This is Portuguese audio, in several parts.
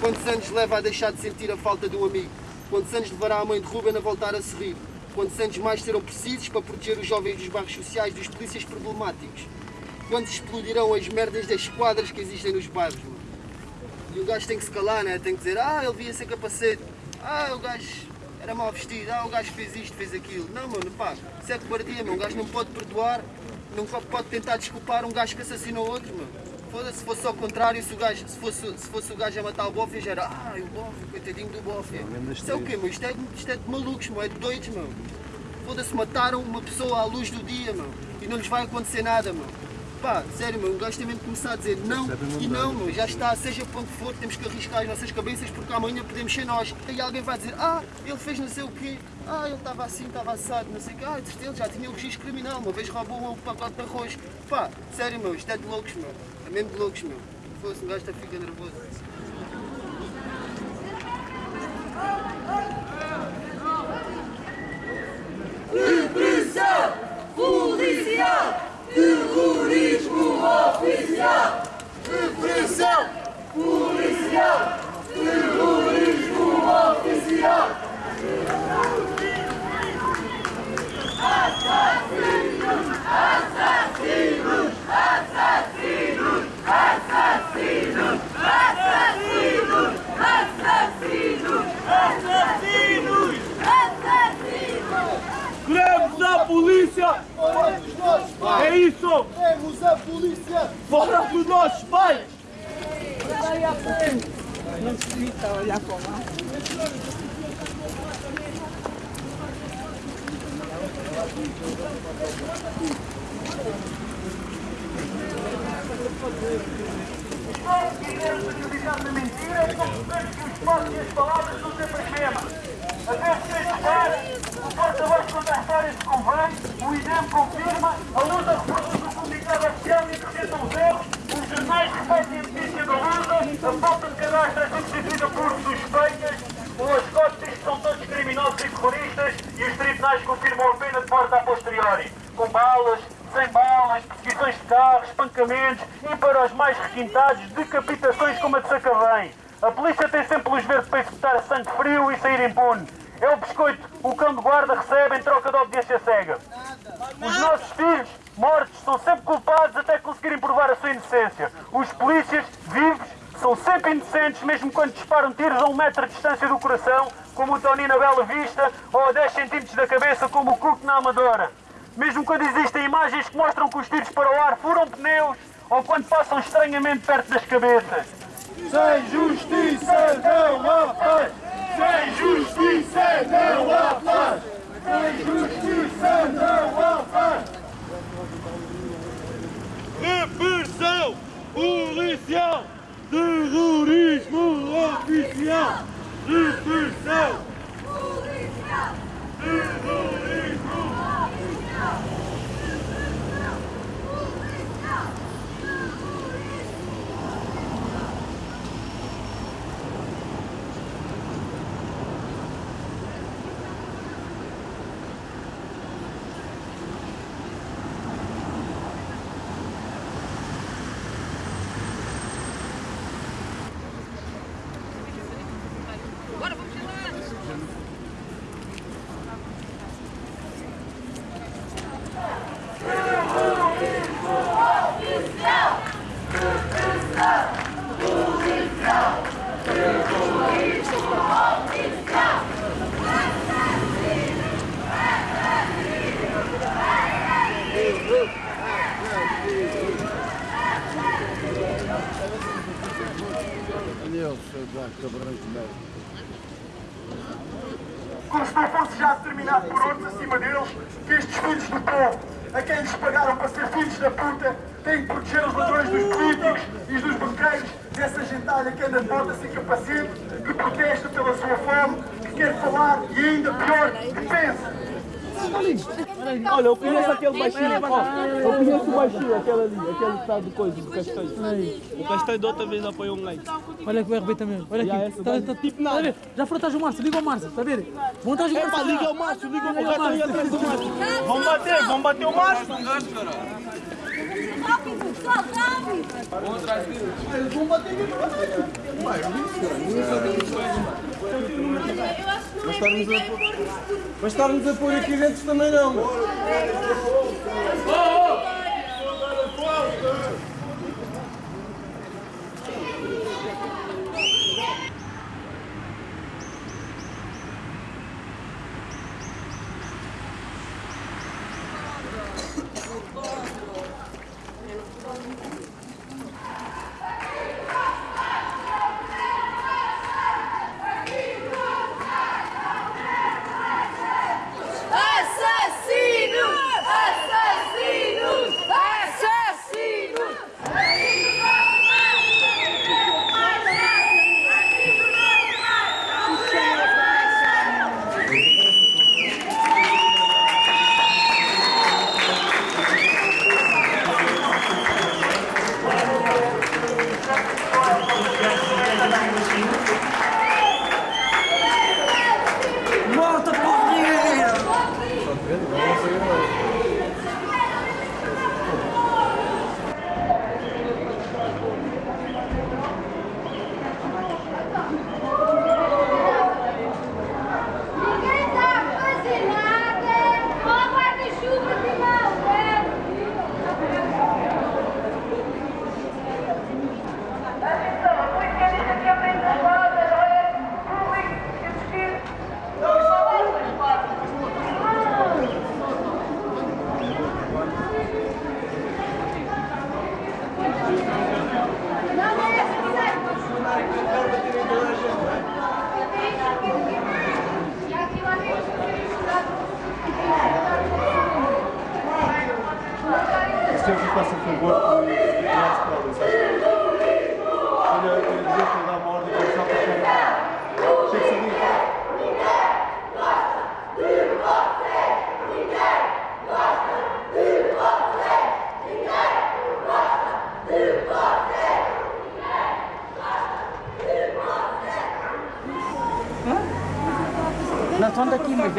Quantos anos leva a deixar de sentir a falta de um amigo? Quantos anos levará a mãe de Ruben a voltar a sorrir? Quantos anos mais serão precisos para proteger os jovens dos bairros sociais dos polícias problemáticos? Quando explodirão as merdas das quadras que existem nos bairros. E o gajo tem que se calar, né? Tem que dizer, ah, ele via sem capacete. Ah, o gajo era mal vestido, ah, o gajo fez isto, fez aquilo. Não, mano, pá, isso é cobardia, meu. Um gajo não pode perdoar, não pode tentar desculpar um gajo que assassinou outros, mano. Foda-se, se fosse ao contrário, se, o gajo, se, fosse, se fosse o gajo a matar o bofe, já era, ah, o bofe, coitadinho do bofe. Isto é o quê, meu? Isto é, isto é de malucos, meu, é de doidos, meu. Foda-se, mataram uma pessoa à luz do dia, meu. E não lhes vai acontecer nada, meu. Pá, sério, meu, um gajo que começar a dizer não e não, meu, já está, seja para onde for, temos que arriscar as nossas cabeças porque amanhã podemos ser nós. E alguém vai dizer, ah, ele fez não sei o quê, ah, ele estava assim, estava assado, não sei o quê, ah, ele já tinha o registro criminal, uma vez roubou um pacote de arroz. Pá, sério, meu, isto é de loucos, meu, é mesmo de loucos, meu. Se fosse um gajo até fica nervoso. Polícia! Fora dos nossos pais! É isso! Queremos a polícia! Fora dos nossos pais! Não se grita olhar para lá. Nós queremos acreditar na mentira não podemos que os passos e as palavras são sempre as mesmas. Até se o porta-voz história se convém, o INEM confirma, a luta reforça o comunicado oficial e acrescenta os erros, os jornais repetem a notícia da luta, a falta de cadastro é substituída por suspeitas, os que são todos criminosos e terroristas e os tribunais confirmam a pena de morte a posteriori, com balas, sem balas, perseguições de carros, espancamentos e para os mais requintados, decapitações como a de Sacavém. A polícia tem sempre luz verde para executar sangue frio e sair impune. É o biscoito o cão de guarda recebe em troca de obediência cega. Os nossos filhos, mortos, são sempre culpados até conseguirem provar a sua inocência. Os polícias, vivos, são sempre inocentes, mesmo quando disparam tiros a um metro de distância do coração, como o Tony na Bela Vista, ou a 10 centímetros da cabeça, como o Cook na Amadora. Mesmo quando existem imagens que mostram que os tiros para o ar furam pneus, ou quando passam estranhamente perto das cabeças. Sem justiça Como se não fosse já determinado por outros acima deles que estes filhos do povo, a quem lhes pagaram para ser filhos da puta, têm que proteger os ladrões dos políticos e dos banqueiros, dessa gentalha que anda de volta sem capacete, que protesta pela sua fome, que quer falar e ainda pior, que pensa. Olha, eu conheço aquele baixinho. Eu conheço o baixinho, aquele ali, aquele que tá do coisa, do castanho. O castanho da outra vez apoiou um like. Olha que o RB também, olha aqui. Tá, tá, tipo nada. Tá Já frontage o Márcio, liga o Márcio, tá vendo? Montagem o Márcio. Liga o Márcio, liga o Márcio, atrás do Vamos bater, vamos bater o Márcio. Rápido, só rápido. Vamos trazer. Vamos bater de verdade. Né? Vai, isso, cara. Não sabemos estarmos a, mas estarmos a pôr aqui dentro também não.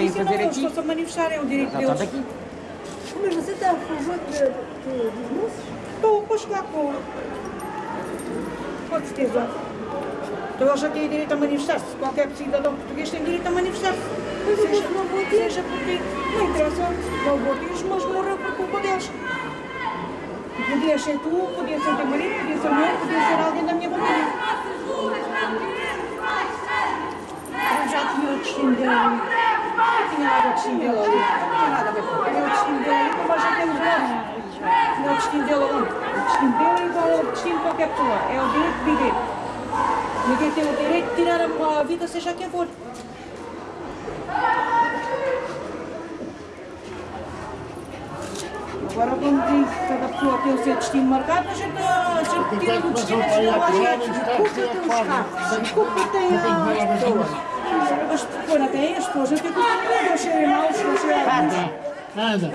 Vêm fazer aqui. Estão-se a manifestar, é o direito Não deles. Mas você está a favor dos moços? Estou, pois claro, com, com certeza. Então eles já têm direito a manifestar-se. Qualquer cidadão português tem direito a manifestar-se. Mas Seja, não votou. seja porque não interessa, não votos, mas morreu por culpa deles. Podia ser tu, podia ser teu marido, podia ser eu, podia ser alguém da minha família. Eu já tinha o destino dele. Não nada o destino dele ali. Não tinha nada a ver com Tinha o destino dele ali, como nós já temos nós. Tinha o destino dele ali. O destino dele é igual ao destino de qualquer pessoa. É o direito de viver. Ninguém tem o direito de tirar a a vida, seja quem for. Agora, como diz, cada pessoa tem o seu destino marcado, a gente, a gente tira o destino e chega lá gente. Culpa tem os carros, culpa tem as pessoas. As pessoas não têm, as pessoas não têm culpa nenhuma, eles serem maus, eles serem alguns. Eles não